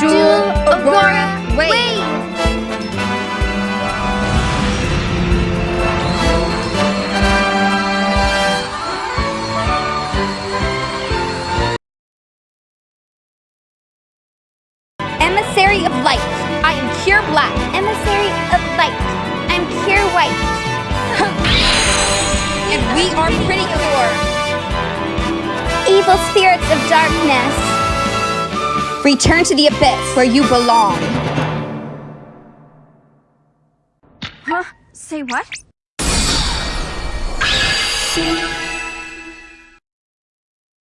Dual Aurora Wave! Emissary of Light. I am Cure Black. Emissary of light. I'm Cure White. And we are Pretty Cure. Evil spirits of darkness. Return to the abyss where you belong. Huh? Say what?